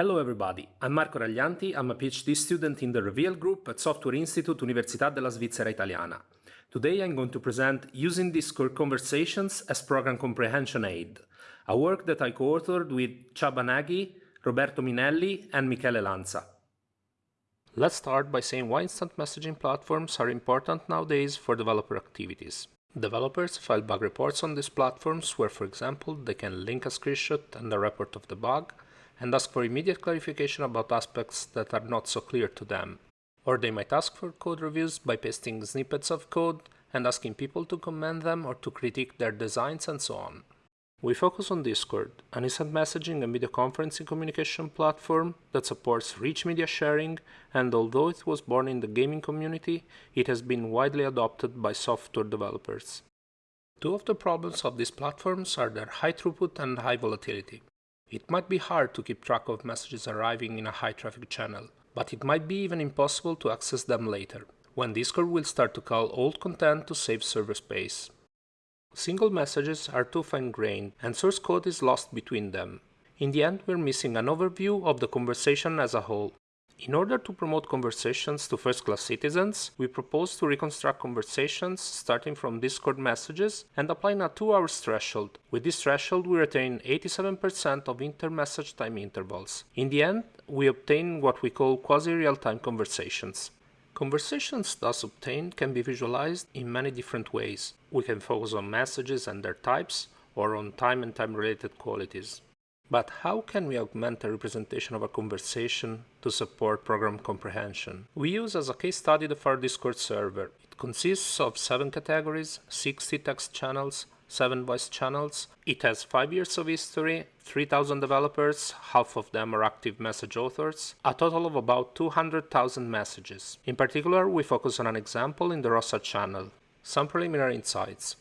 Hello everybody, I'm Marco Raglianti, I'm a PhD student in the Reveal group at Software Institute Università della Svizzera Italiana. Today I'm going to present Using Discord Conversations as Program Comprehension Aid, a work that I co-authored with Csaba Nagy, Roberto Minelli and Michele Lanza. Let's start by saying why instant messaging platforms are important nowadays for developer activities. Developers file bug reports on these platforms where, for example, they can link a screenshot and a report of the bug, and ask for immediate clarification about aspects that are not so clear to them. Or they might ask for code reviews by pasting snippets of code and asking people to comment them or to critique their designs and so on. We focus on Discord, an instant messaging and video conferencing communication platform that supports rich media sharing and although it was born in the gaming community, it has been widely adopted by software developers. Two of the problems of these platforms are their high throughput and high volatility. It might be hard to keep track of messages arriving in a high traffic channel, but it might be even impossible to access them later, when Discord will start to call old content to save server space. Single messages are too fine-grained and source code is lost between them. In the end, we're missing an overview of the conversation as a whole. In order to promote conversations to first-class citizens, we propose to reconstruct conversations starting from Discord messages and applying a 2-hour threshold. With this threshold, we retain 87% of inter-message time intervals. In the end, we obtain what we call quasi-real-time conversations. Conversations thus obtained can be visualized in many different ways. We can focus on messages and their types, or on time and time-related qualities. But how can we augment a representation of a conversation to support program comprehension? We use as a case study the Pharo Discord server. It consists of 7 categories, 60 text channels, 7 voice channels. It has 5 years of history, 3000 developers, half of them are active message authors, a total of about 200,000 messages. In particular, we focus on an example in the Roassal channel. Some preliminary insights.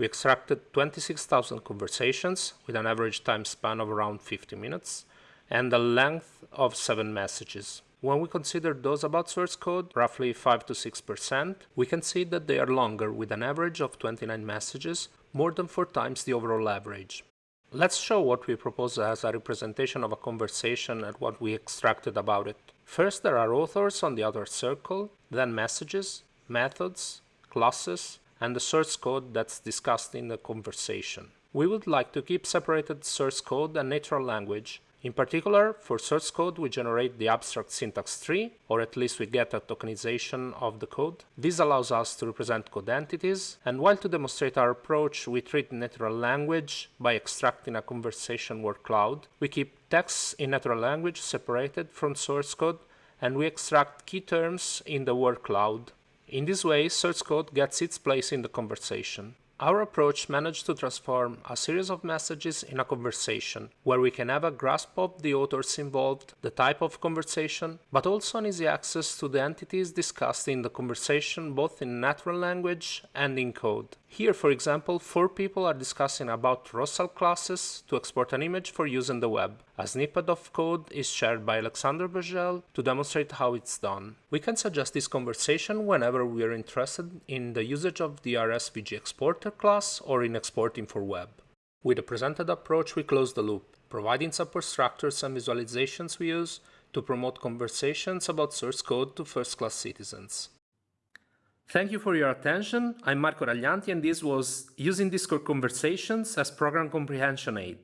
We extracted 26,000 conversations with an average time span of around 50 minutes and a length of 7 messages. When we consider those about source code, roughly 5 to 6%, we can see that they are longer with an average of 29 messages, more than 4 times the overall average. Let's show what we propose as a representation of a conversation and what we extracted about it. First there are authors on the outer circle, then messages, methods, classes, and the source code that's discussed in the conversation. We would like to keep separated source code and natural language. In particular, for source code we generate the abstract syntax tree, or at least we get a tokenization of the code. This allows us to represent code entities, and while to demonstrate our approach we treat natural language by extracting a conversation word cloud, we keep texts in natural language separated from source code, and we extract key terms in the word cloud in this way, source code gets its place in the conversation. Our approach managed to transform a series of messages in a conversation, where we can have a grasp of the authors involved, the type of conversation, but also an easy access to the entities discussed in the conversation both in natural language and in code. Here, for example, four people are discussing about Roassal classes to export an image for use in the web. A snippet of code is shared by Alexandre Bergel to demonstrate how it's done. We can suggest this conversation whenever we are interested in the usage of the RSVG exporter class or in exporting for web. With the presented approach, we close the loop, providing support structures and visualizations we use to promote conversations about source code to first-class citizens. Thank you for your attention. I'm Marco Raglianti and this was Using Discord Conversations as Program Comprehension Aid.